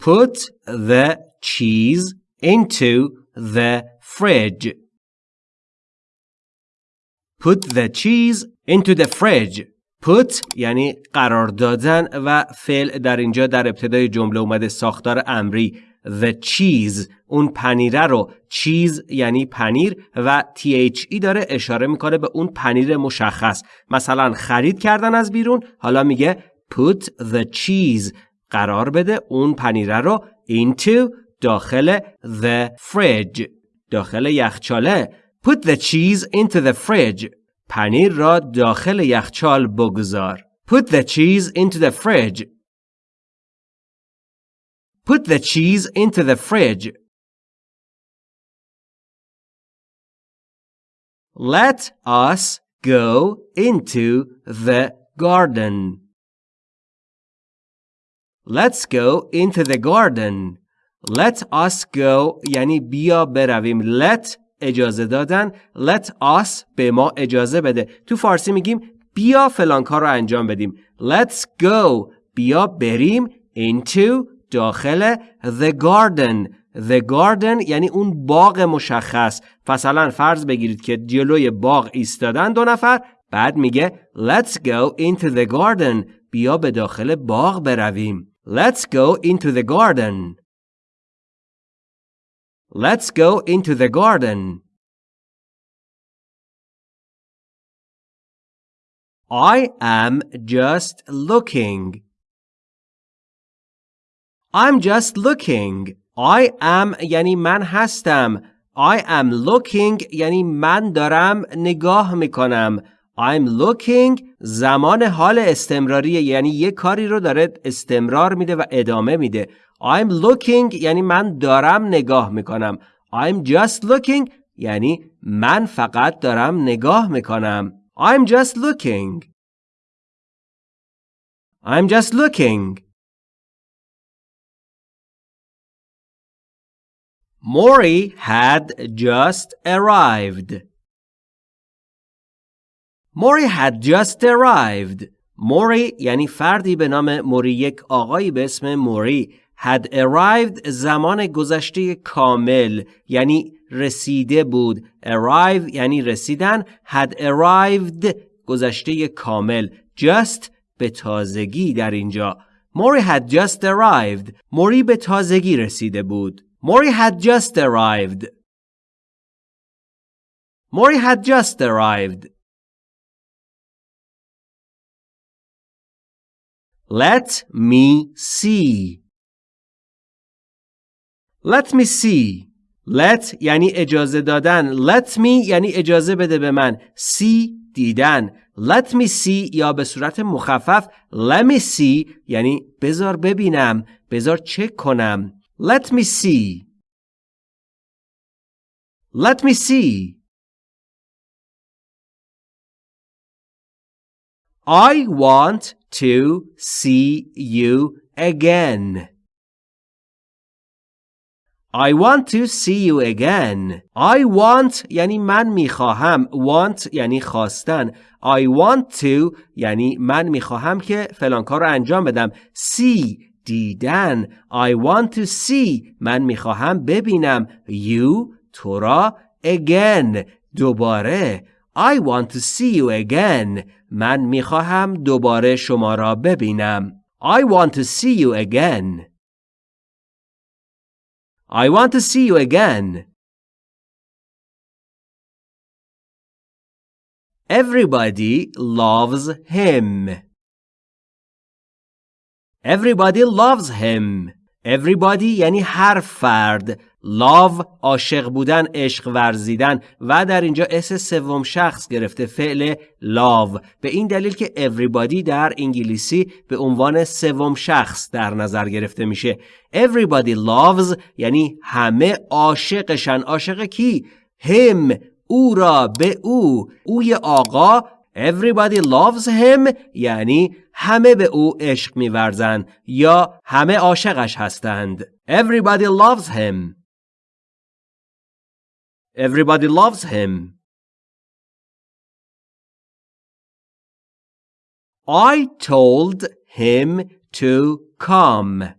Put the cheese into the fridge. Put the cheese into the fridge. Put یعنی قرار دادن و فعل در اینجا در ابتدای جمله اومده ساختار امری the cheese اون پنیره رو چیز یعنی پنیر و THE داره اشاره می‌کنه به اون پنیر مشخص مثلا خرید کردن از بیرون حالا میگه put the cheese قرار بده اون پنیره رو into داخل the fridge داخل یخچاله put the cheese into the fridge پنیر را داخل یخچال بگذار put the cheese into the fridge put the cheese into the fridge let us go into the garden Let's go into the garden. Let us go یعنی بیا برویم. Let اجازه دادن. Let us به ما اجازه بده. تو فارسی میگیم بیا فلان کار رو انجام بدیم. Let's go. بیا بریم into داخل the garden. The garden یعنی اون باغ مشخص. مثلا فرض بگیرید که جلوی باغ ایستادن دو نفر بعد میگه Let's go into the garden. بیا به داخل باغ برویم. Let's go into the garden. Let's go into the garden. I am just looking. I'm just looking. I am یعنی من هستم. I am looking یعنی من دارم نگاه میکنم. I'm looking. زمان حال استمراری یعنی یه کاری رو داره استمرار میده و ادامه میده. I'm looking. یعنی من دارم نگاه می‌کنم. I'm just looking. یعنی من فقط دارم نگاه می‌کنم. I'm just looking. I'm just looking. Maury had just arrived. Maury had just arrived. Maury یعنی فردی به نام موری یک آقایی به اسم موری had arrived زمان گذشته کامل یعنی رسیده بود. arrive یعنی رسیدن had arrived گذشته کامل. just به تازگی در اینجا. موری had just arrived. موری به تازگی رسیده بود. موری had just arrived. موری had just arrived. Let me see. Let me see. Let یعنی اجازه دادن. Let me یعنی اجازه بده به من. See دیدن. Let me see یا به صورت مخفف Let me see یعنی بذار ببینم. بذار چک کنم. Let me see. Let me see. I want to see you again. I want to see you again. I want یعنی من می‌خواهم. Want یعنی خواستن. I want to یعنی من می‌خواهم که فلان کار رو انجام بدم. See دیدن. I want to see من می‌خواهم ببینم. You تو را again دوباره. I want to see you again. من میخواهم دوباره شما را ببینم. I want to see you again. I want to see you again. Everybody loves him. Everybody loves him. Everybody یعنی هر فرد love عاشق بودن عشق ورزیدن و در اینجا اس سوم شخص گرفته فعل love. به این دلیل که everybody در انگلیسی به عنوان سوم شخص در نظر گرفته میشه. Everybody loves یعنی همه عاشقشن. عاشق کی؟ Him. او را به او. اوی آقا Everybody loves him یعنی همه به او عشق میورزند یا همه عاشقش هستند. Everybody loves him. Everybody loves him. I told him to come.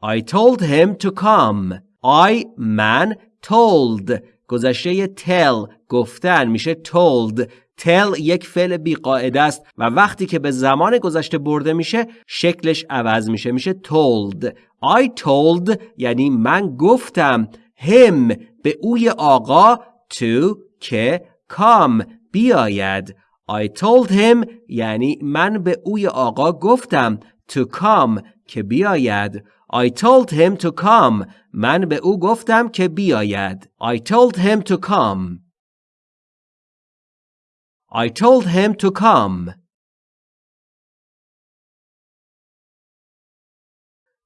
I told him to come. I من told گذشته tell گفتن میشه told tell یک فعل بیقاعده است و وقتی که به زمان گذشته برده میشه شکلش عوض میشه میشه told I told یعنی من گفتم him به اوی آقا to که come بیاید I told him یعنی من به اوی آقا گفتم to come که بیاید I told him to come من به او گفتم که بیاید I told him to come I told him to come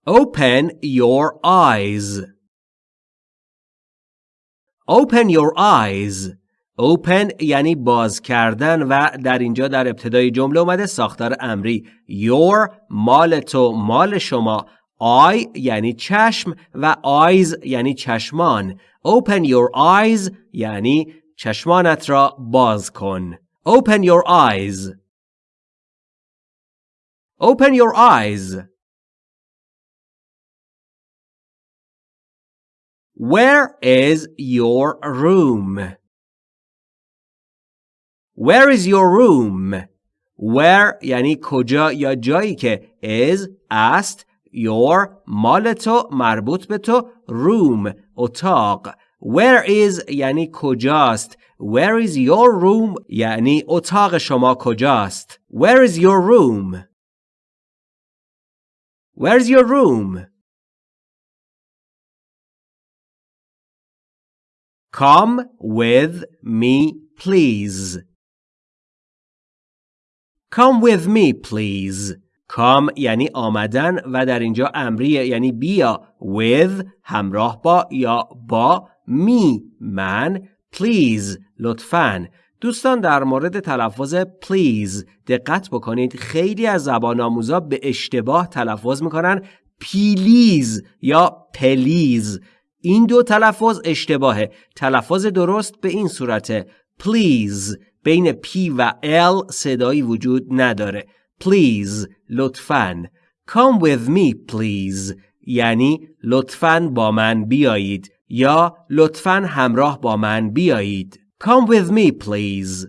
Open your eyes Open your eyes. Open یعنی باز کردن و در اینجا در ابتدای جمله اومده ساختار امری. Your مال تو مال شما. I یعنی چشم و eyes یعنی چشمان. Open your eyes یعنی چشمانت را باز کن. Open your eyes. Open your eyes. Where is your room? Where is your room? Where یعنی کجا یا جایی که is است your مال تو مربوط به تو room اتاق Where is یعنی کجاست Where is your room یعنی اتاق شما کجاست Where is your room Where is your room Come with me please. Come with me please. Come یعنی آمدن و در اینجا امریه یعنی بیا with همراه با یا با می من please لطفاً. دوستان در مورد تلفظ please دقت بکنید. خیلی از زبان آموزا به اشتباه تلفظ می‌کنن. پیلیز یا پلیز این دو تلفظ اشتباهه. تلفظ درست به این صورته. Please. بین P و L صدایی وجود نداره. Please. لطفاً. Come with me please. یعنی لطفاً با من بیایید. یا لطفاً همراه با من بیایید. Come with me please.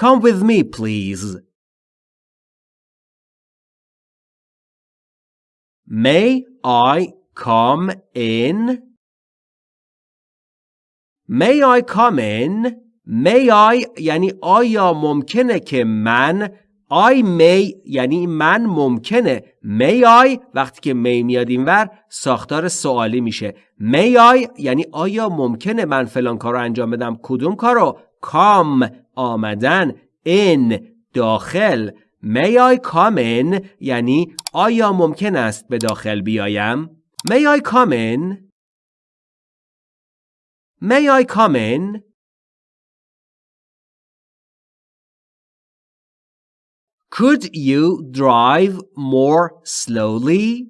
Come with me please. May I come in? May I come in? May I یعنی آیا ممکنه که من I may یعنی من ممکنه. May I وقتی که may میاد اینور ساختار سوالی میشه. May I یعنی آیا ممکنه من فلان کار انجام بدم؟ کدوم کارو؟ Come آمدن. In داخل. May I come in یعنی آیا ممکن است به داخل بیایم؟ May I come in May I come in? Could you drive more slowly?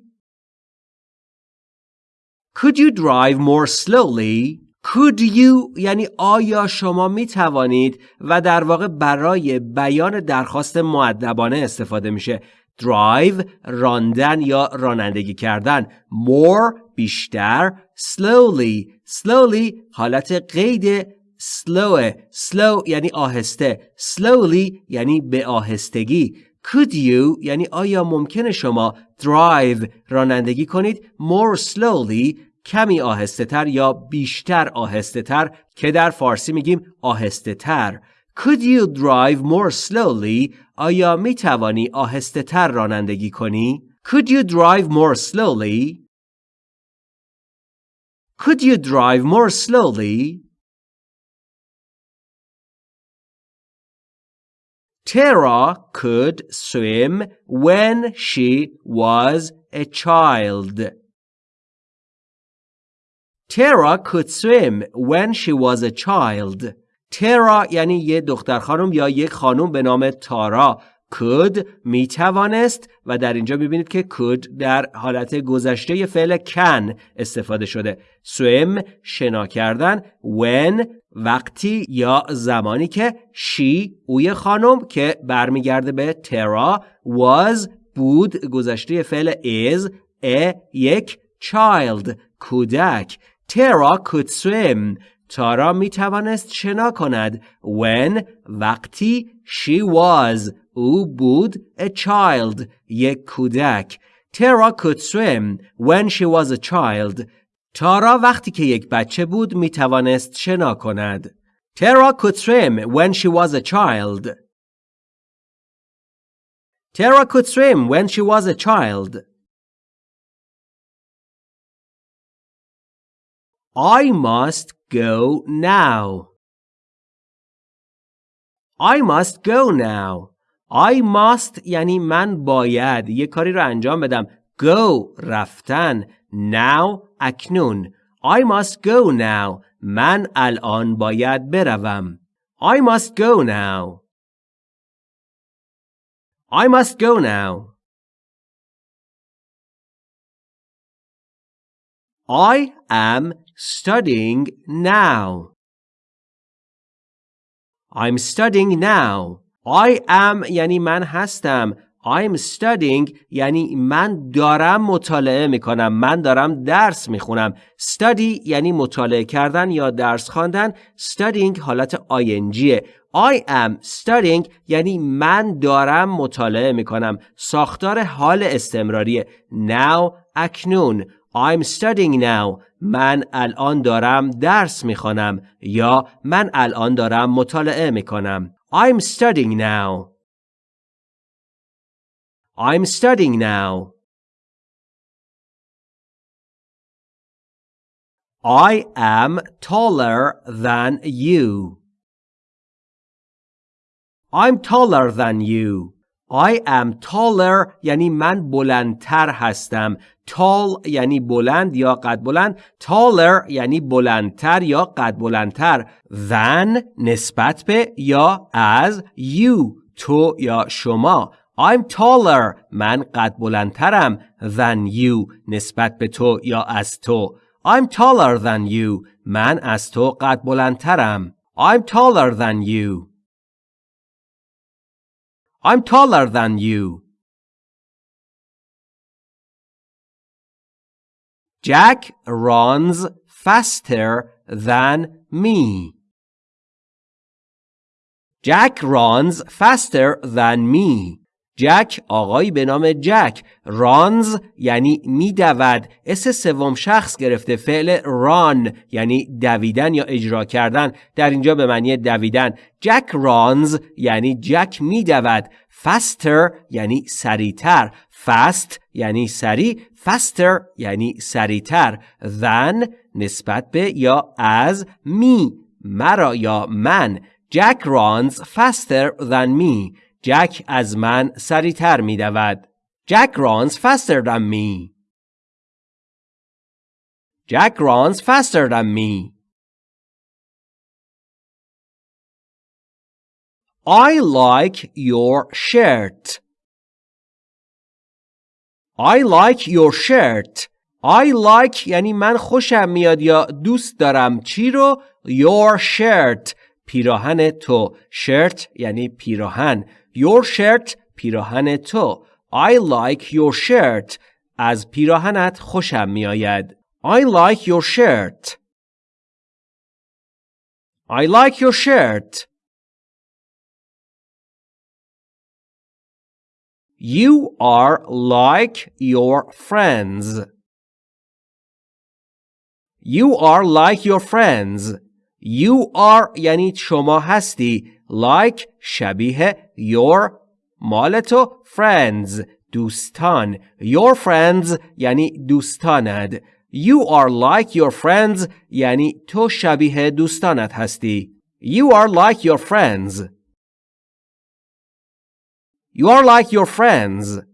Could you drive more slowly? Could you یعنی آیا شما می توانید و در واقع برای بیان درخواست معدبانه استفاده میشه drive راندن یا رانندگی کردن. More بیشتر. Slowly. Slowly حالت قید slow slow یعنی آهسته. Slowly یعنی به آهستگی. Could you یعنی آیا ممکنه شما drive رانندگی کنید؟ More slowly کمی آهسته تر یا بیشتر آهسته تر که در فارسی میگیم آهسته تر Could you drive more slowly? آیا می توانی آهسته تر رانندگی کنی؟ Could you drive more slowly? Could you drive more slowly? Tara could swim when she was a child. Tara could swim when she was a child. ترا یعنی یه دختر خانم یا یک خانم به نام تارا. could می توانست و در اینجا می‌بینید که could در حالت گذشته فعل can استفاده شده. swim شنا کردن. when وقتی یا زمانی که she اوی خانم که برمیگرده به ترا was بود گذشته فعل is a یک child کودک. ترا could swim تارا می توانست شنا کند when وقتی she was او بود a child یک کودک ترا could swim when she was a child تارا وقتی که یک بچه بود می توانست شنا کند ترا could swim when she was a child Tara could swim when she was a child. I must go now. I must go now. I must یعنی من باید یه کاری رو انجام بدم. Go رفتن. Now اکنون. I must go now. من الان باید بروم. I must go now. I must go now. I am studying now. I'm studying now. I am یعنی من هستم. I'm studying یعنی من دارم مطالعه می کنم. من دارم درس می خونم. Study یعنی مطالعه کردن یا درس خواندن. Studying حالت ING. I am studying یعنی من دارم مطالعه می کنم. ساختار حال استمراری. Now اکنون. I'm studying now. من الان دارم درس می‌خوانم یا من الان دارم مطالعه می‌کنم. I'm studying now. I'm studying now. I am taller than you. I'm taller than you. I am taller یعنی من بلندتر هستم. Tall یعنی بلند یا قد بلند. taller یعنی بلندتر یا قد بلندتر. than نسبت به یا از you تو یا شما. I'm taller من قد بلندترم than you نسبت به تو یا از تو. I'm taller than you من از تو قد بلندترم. I'm taller than you. I'm taller than you. Jack runs faster than me. Jack runs faster than me. جک آقایی به نام جک. رانز یعنی میدود. اس سوم شخص گرفته فعل ران یعنی دویدن یا اجرا کردن. در اینجا به معنی دویدن. جک رانز یعنی جک میدود. faster یعنی سریعتر. fast یعنی سریع. faster یعنی سریعتر. than نسبت به یا از می مرا یا من. جک رانز faster than me جک از من سریعتر می دود. Jack runs faster than me. Jack runs faster than me. I like your shirt. I like your shirt. I like یعنی من خوشم میاد یا دوست دارم چی رو your shirt پیراهن تو shirt یعنی پیراهن Your shirt پیراهن تو I like your shirt از پیراهنت خوشم میآید I like your shirt I like your shirt You are like your friends. You are like your friends. You are یعنی شما هستی like شبیه your مال تو friends دوستان your friends یعنی دوستانت you are like your friends یعنی تو شبیه دوستانت هستی you are like your friends you are like your friends